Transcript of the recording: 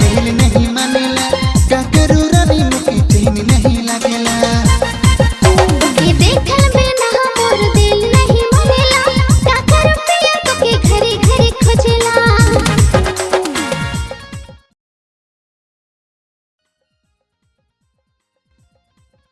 दिल नहीं मानेला का करू रवि मुखी चैन नहीं लागेला।